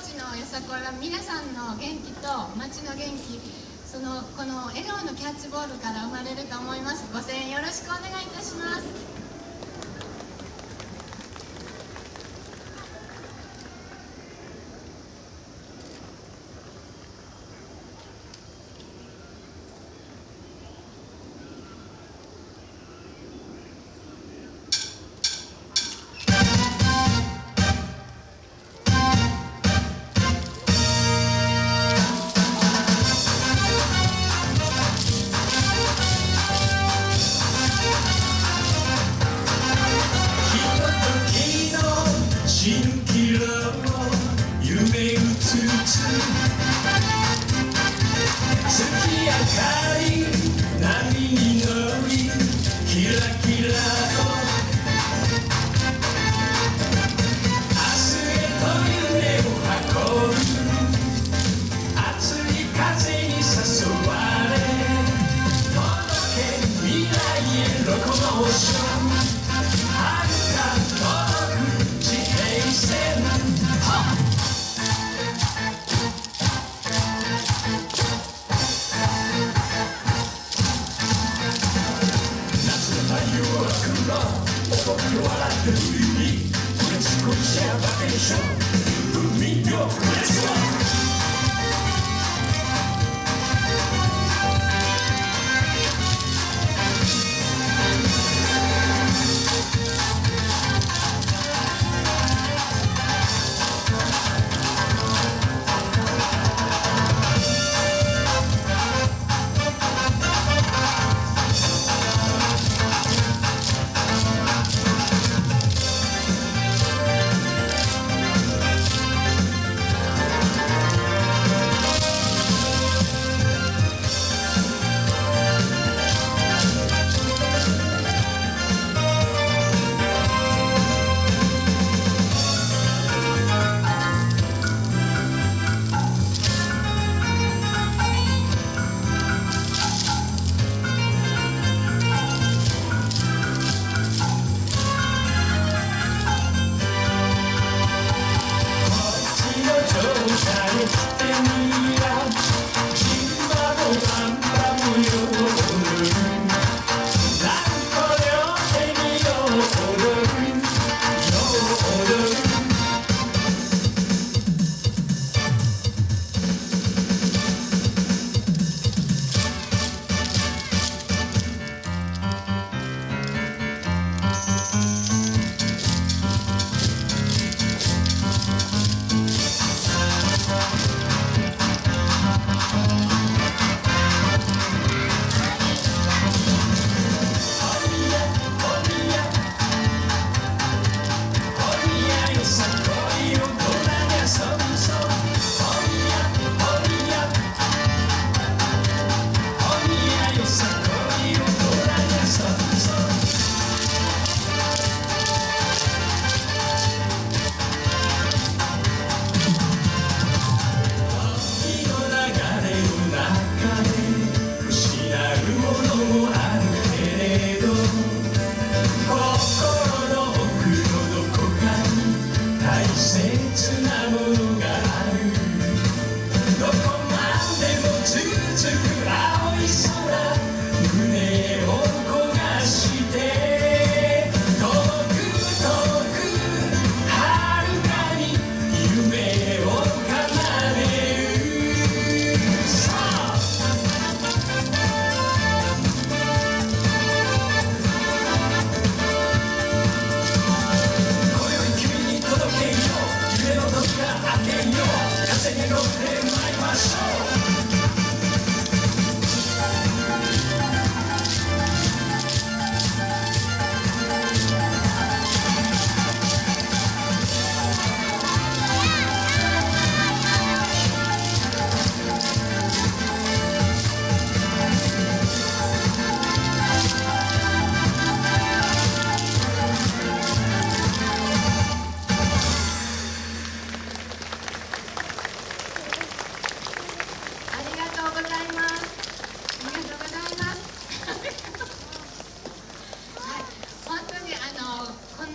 町のよさこいは皆さんの元気と町の元気そのこの笑顔のキャッチボールから生まれると思います。ご声援よろしくお願いいたします。Look on the ocean. the music, let's go share the show, the meet. I wish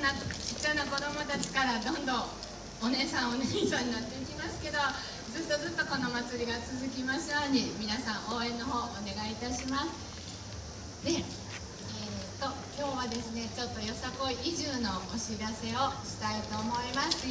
なちっちゃな子どもたちからどんどんお姉さんお姉さんになっていきますけどずっとずっとこの祭りが続きますように皆さん応援の方お願いいたします。で、えー、と今日はですねちょっとよさこい移住のお知らせをしたいと思います。